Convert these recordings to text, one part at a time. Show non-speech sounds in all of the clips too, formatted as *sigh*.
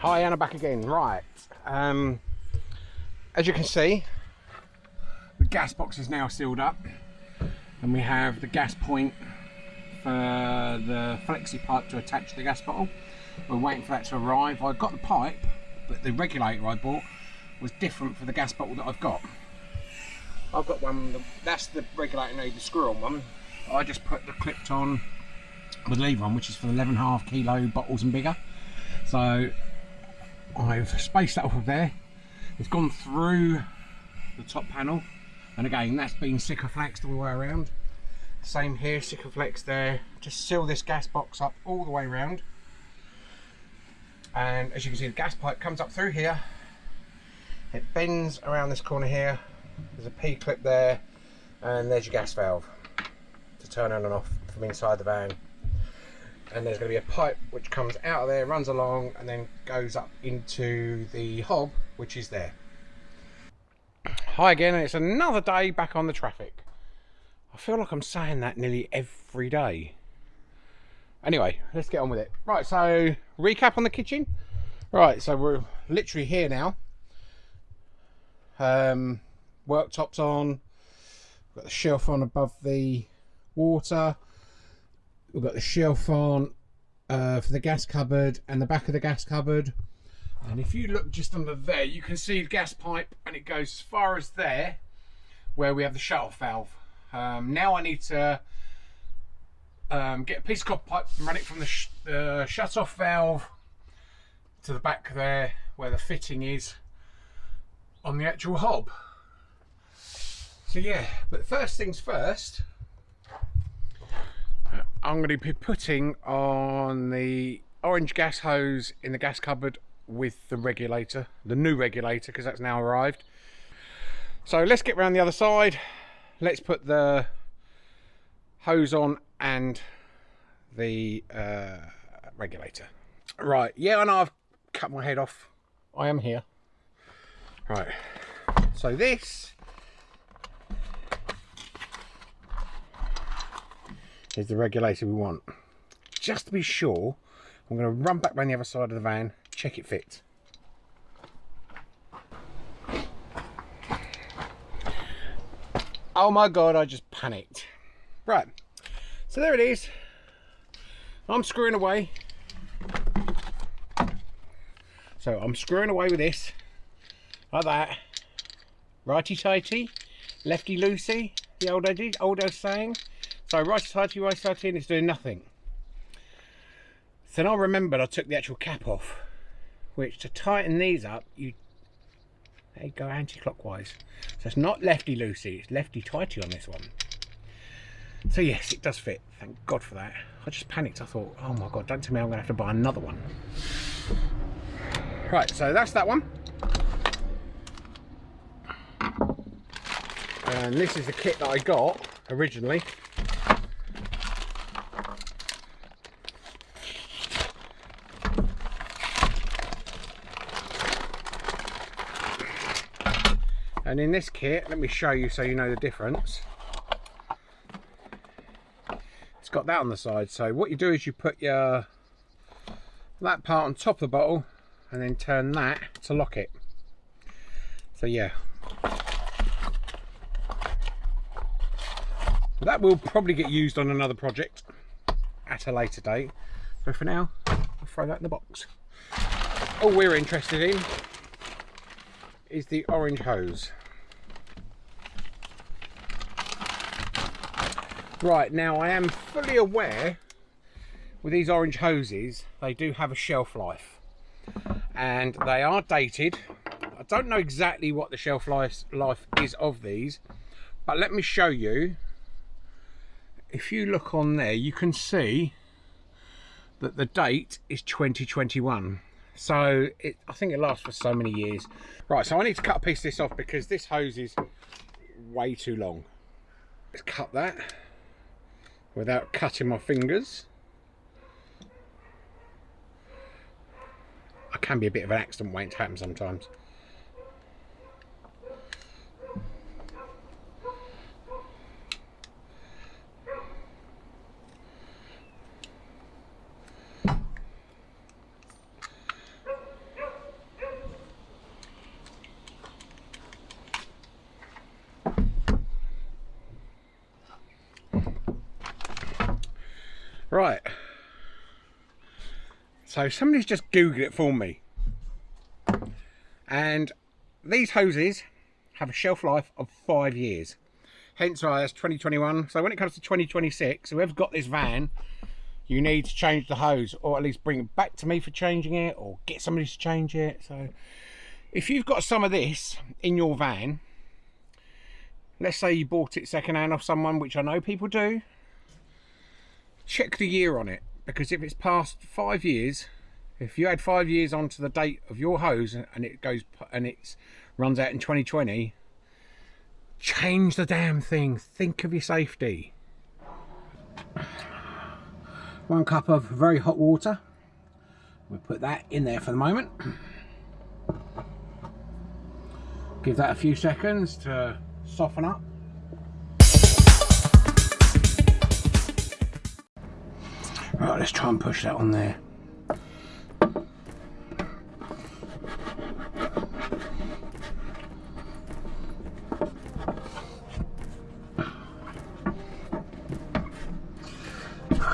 Hi, Anna back again. Right, um, as you can see, the gas box is now sealed up, and we have the gas point for the flexi pipe to attach the gas bottle. We're waiting for that to arrive. I've got the pipe, but the regulator I bought was different for the gas bottle that I've got. I've got one, that's the regulator need the screw on one. I just put the clipped on the lever on, which is for the 11.5 kilo bottles and bigger. So I've spaced that off of there. It's gone through the top panel. And again, that's been Sikaflex all the way around. Same here, Sikaflex there. Just seal this gas box up all the way around. And as you can see, the gas pipe comes up through here. It bends around this corner here. There's a P-clip there. And there's your gas valve to turn on and off from inside the van and there's going to be a pipe which comes out of there, runs along, and then goes up into the hob, which is there. Hi again, it's another day back on the Trafic. I feel like I'm saying that nearly every day. Anyway, let's get on with it. Right, so recap on the kitchen. Right, so we're literally here now. Um, worktops on. Got the shelf on above the water we've got the shelf on uh, for the gas cupboard and the back of the gas cupboard and if you look just under there you can see the gas pipe and it goes as far as there where we have the shut off valve. Um, now I need to um, get a piece of copper pipe and run it from the sh uh, shut off valve to the back there where the fitting is on the actual hob. So yeah but first things first I'm going to be putting on the orange gas hose in the gas cupboard with the regulator, the new regulator, because that's now arrived. So let's get around the other side. Let's put the hose on and the uh, regulator. Right, yeah, I know I've cut my head off. I am here. Right, so this is the regulator we want. Just to be sure, I'm going to run back around the other side of the van, check it fits. Oh my god, I just panicked. Right, so there it is. I'm screwing away. So I'm screwing away with this, like that. Righty-tighty, lefty-loosey, the old, old, old saying. So righty tighty, righty tighty, and it's doing nothing. So then I remembered I took the actual cap off, which to tighten these up, you they go anti-clockwise. So it's not lefty loosey, it's lefty tighty on this one. So yes, it does fit. Thank God for that. I just panicked. I thought, oh my God, don't tell me I'm going to have to buy another one. Right, so that's that one. And this is the kit that I got originally. And in this kit let me show you so you know the difference. It's got that on the side. So what you do is you put your that part on top of the bottle and then turn that to lock it. So yeah. That will probably get used on another project at a later date. So for now I'll throw that in the box. All we're interested in is the orange hose Right, now I am fully aware with these orange hoses, they do have a shelf life. And they are dated. I don't know exactly what the shelf life, is of these, but let me show you. If you look on there, you can see that the date is 2021. So it, I think it lasts for so many years. Right, so I need to cut a piece of this off because this hose is way too long. Let's cut that without cutting my fingers. I can be a bit of an accident waiting to happen sometimes. Right. So somebody's just Googled it for me. And these hoses have a shelf life of five years. Hence why that's 2021. So when it comes to 2026, whoever's got this van, you need to change the hose or at least bring it back to me for changing it or get somebody to change it. So if you've got some of this in your van, let's say you bought it secondhand off someone, which I know people do, check the year on it because if it's past five years if you add five years onto the date of your hose and it goes and it runs out in 2020 change the damn thing. Think of your safety. One cup of very hot water. We'll put that in there for the moment. Give that a few seconds to soften up Right, let's try and push that on there.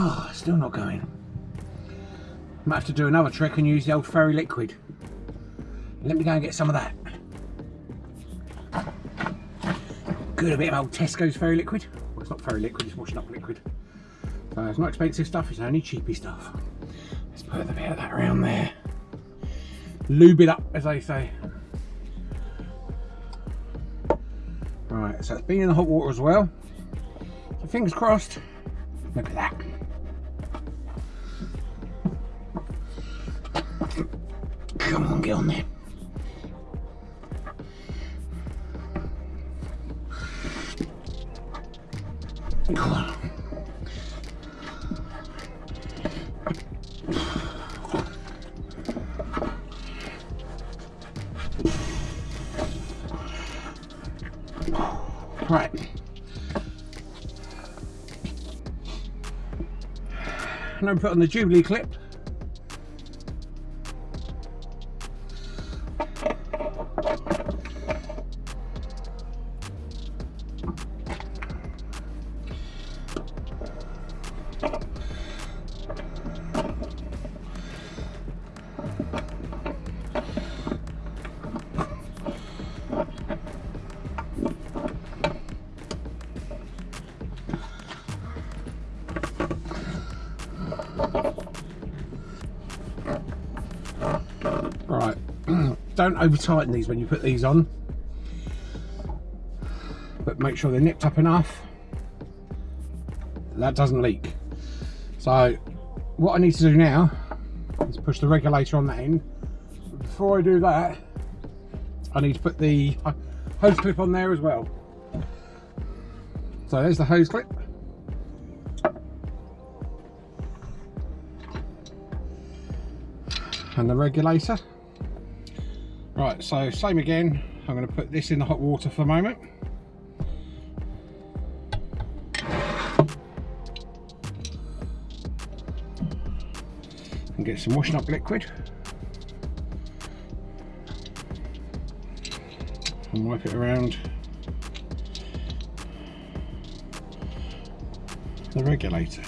Oh, still not going. Might have to do another trick and use the old fairy liquid. Let me go and get some of that. Good, a bit of old Tesco's fairy liquid. Well, it's not fairy liquid, it's washing up liquid. It's not expensive stuff, it's only cheapy stuff. Let's put a bit of that around there. Lube it up, as they say. Right, so it's been in the hot water as well. So fingers crossed. Look at that. Come on, get on there. Right. Now put on the Jubilee clip. Don't over tighten these when you put these on, but make sure they're nipped up enough that doesn't leak. So what I need to do now is push the regulator on that end. Before I do that, I need to put the hose clip on there as well. So there's the hose clip. and the regulator. Right, so same again, I'm going to put this in the hot water for a moment. And get some washing up liquid. And wipe it around the regulator.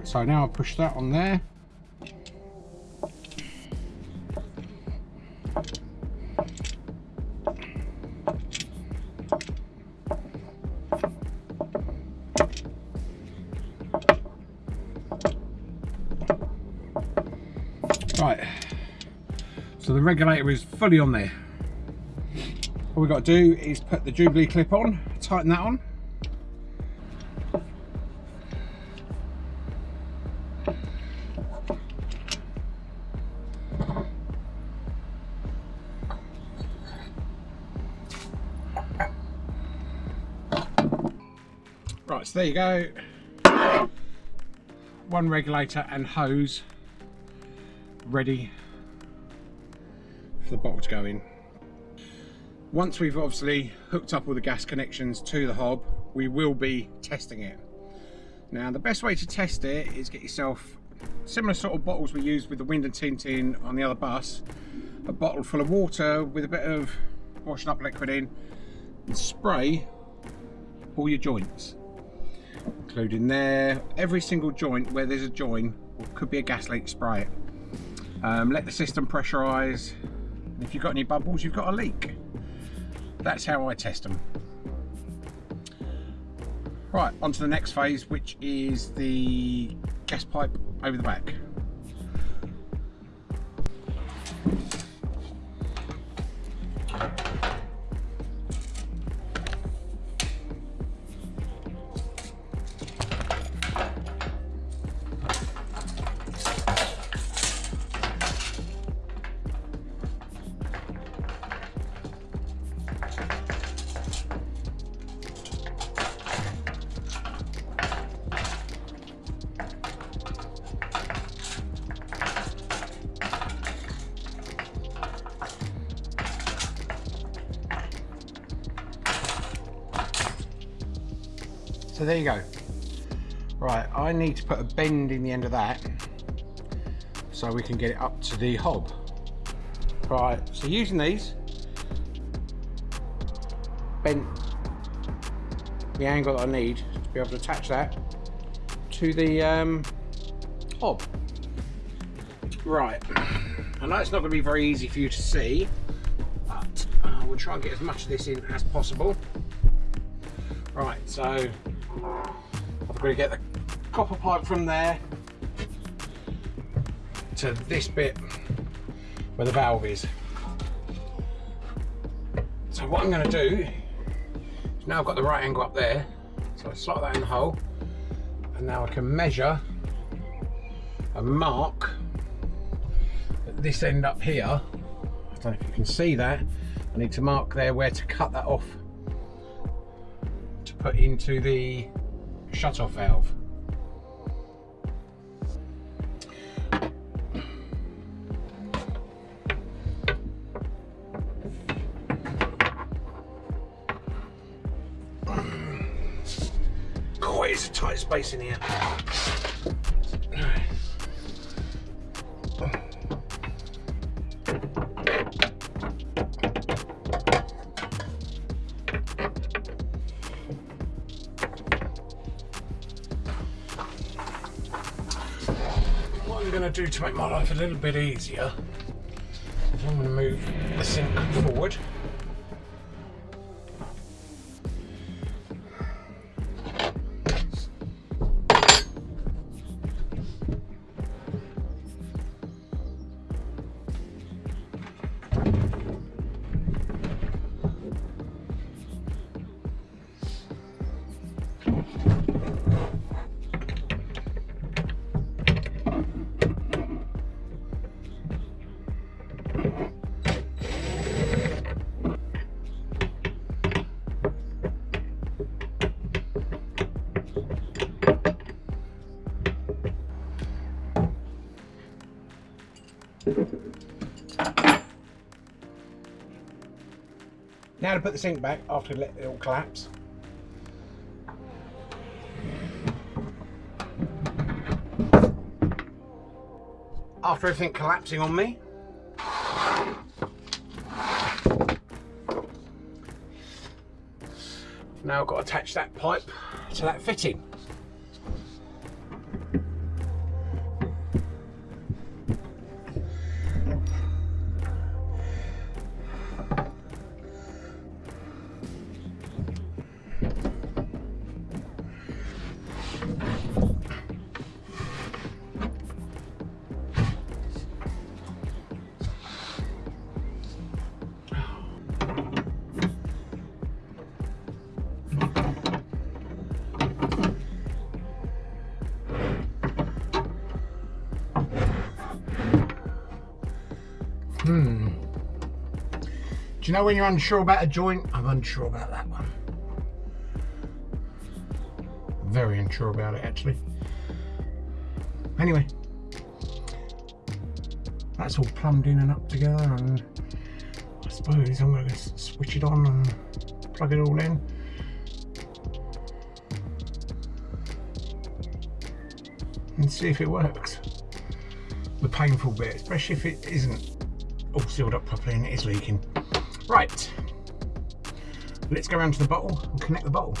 Right, so now I'll push that on there. Right, so the regulator is fully on there. All we've got to do is put the Jubilee clip on, tighten that on. So there you go. One regulator and hose ready for the bottle to go in. Once we've obviously hooked up all the gas connections to the hob, we will be testing it. Now the best way to test it is get yourself similar sort of bottles we use with the Wind and Tintin on the other bus, a bottle full of water with a bit of washing up liquid in and spray all your joints including there every single joint where there's a join or could be a gas leak spray it um, let the system pressurize if you've got any bubbles you've got a leak that's how I test them. Right, on to the next phase, which is the gas pipe over the back. So there you go. Right, I need to put a bend in the end of that so we can get it up to the hob. Right, so using these, bent the angle that I need to be able to attach that to the um, hob. Right, I know it's not going to be very easy for you to see, but uh, we'll try and get as much of this in as possible. Right, so I've got to get the copper pipe from there to this bit where the valve is. So what I'm going to do is now I've got the right angle up there, so I slot that in the hole, and now I can measure and mark at this end up here. I don't know if you can see that. I need to mark there where to cut that off put into the shut-off valve. *clears throat* It's a tight space in here. Going to do to make my life a little bit easier. I'm going to move the sink forward Now to put the sink back after it all collapse. After everything collapsing on me, now I've got to attach that pipe to that fitting. You know when you're unsure about a joint? I'm unsure about that one. very unsure about it actually. Anyway, that's all plumbed in and up together and I suppose I'm going to switch it on and plug it all in. And see if it works. The painful bit, especially if it isn't all sealed up properly and it is leaking. Right, let's go around to the bottle and connect the bottle.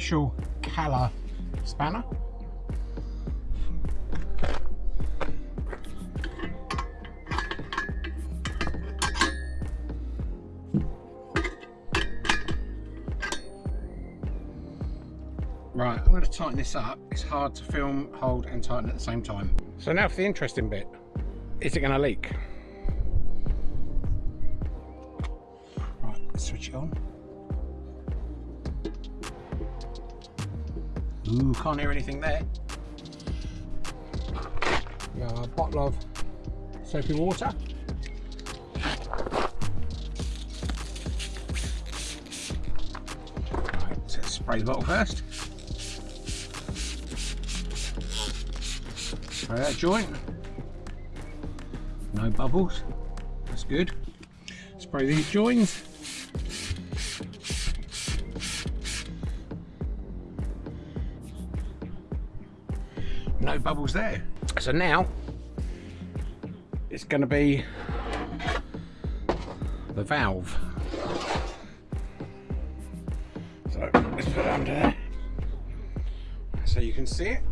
Official Calor spanner. Right, I'm going to tighten this up. It's hard to film, hold and tighten at the same time. So now for the interesting bit. Is it going to leak? Ooh, can't hear anything there. a bottle of soapy water. Right, let's spray the bottle first. Spray that joint. No bubbles. That's good. Spray these joins. Bubbles there. So now it's going to be the valve. So let's put it under there so you can see it.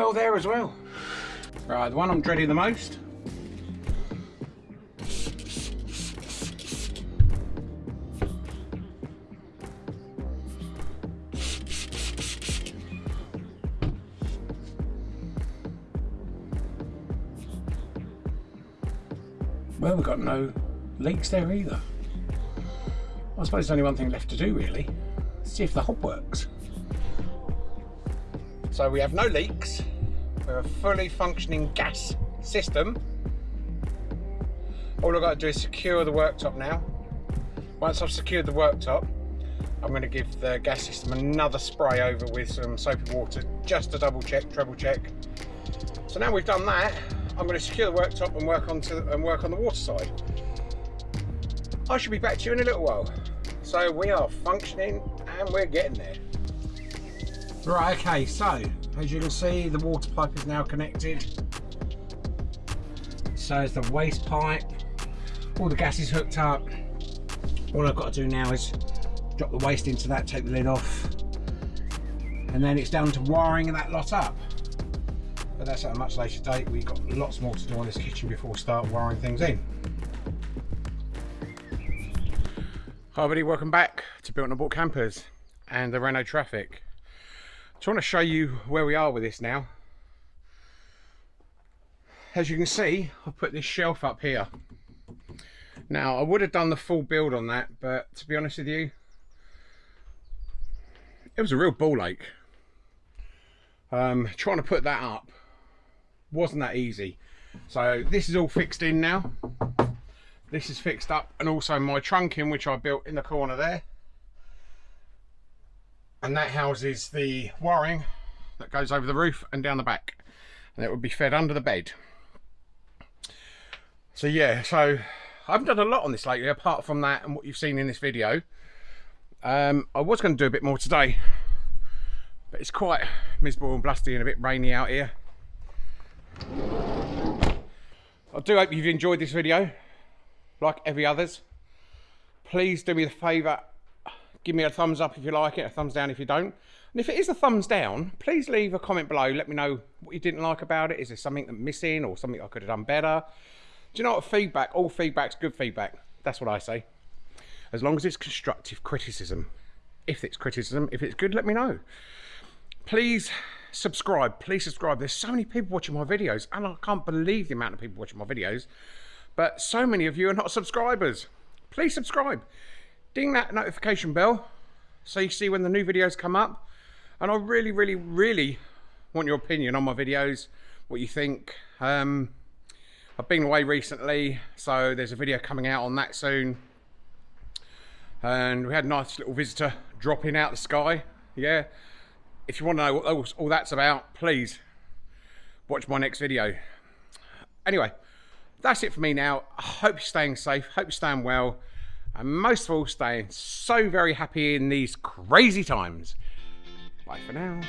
Well there as well. Right, the one I'm dreading the most. Well, we've got no leaks there either. I suppose there's only one thing left to do really. See if the hob works. So we have no leaks. We're a fully functioning gas system. All I've got to do is secure the worktop now. Once I've secured the worktop, I'm going to give the gas system another spray over with some soapy water just to double check, treble check. So now we've done that, I'm going to secure the worktop and work on to, and work on the water side. I should be back to you in a little while. So we are functioning and we're getting there. Right, okay, so as you can see, the water pipe is now connected. So is the waste pipe. All the gas is hooked up. All I've got to do now is drop the waste into that, take the lid off, and then it's down to wiring that lot up. But that's at a much later date. We've got lots more to do on this kitchen before we start wiring things in. Hi everybody, welcome back to Built on Board Campers and the Renault Trafic. So I want to show you where we are with this now. As you can see, I've put this shelf up here. Now, I would have done the full build on that, but to be honest with you, it was a real ball ache. Um, trying to put that up wasn't that easy. So this is all fixed in now. This is fixed up and also my trunking which I built in the corner there. And that houses the wiring that goes over the roof and down the back. And it would be fed under the bed. So yeah, so I haven't done a lot on this lately apart from that and what you've seen in this video. Um, I was going to do a bit more today, but it's quite miserable and blusty and a bit rainy out here. I do hope you've enjoyed this video, like every others. Please do me the favour, give me a thumbs up if you like it, a thumbs down if you don't. And if it is a thumbs down, please leave a comment below. Let me know what you didn't like about it. Is there something that's missing or something I could have done better? Do you know what feedback? All feedback's good feedback. That's what I say. As long as it's constructive criticism. If it's criticism, if it's good, let me know. Please subscribe. Please subscribe. There's so many people watching my videos, and I can't believe the amount of people watching my videos. But so many of you are not subscribers. Please subscribe. Ding that notification bell so you see when the new videos come up. And I really, really, really want your opinion on my videos, what you think. Um, I've been away recently, so there's a video coming out on that soon. And we had a nice little visitor dropping out the sky. Yeah. If you want to know what all, all that's about, please watch my next video. Anyway, that's it for me now. I hope you're staying safe. Hope you're staying well. And most of all, staying so very happy in these crazy times. Bye for now.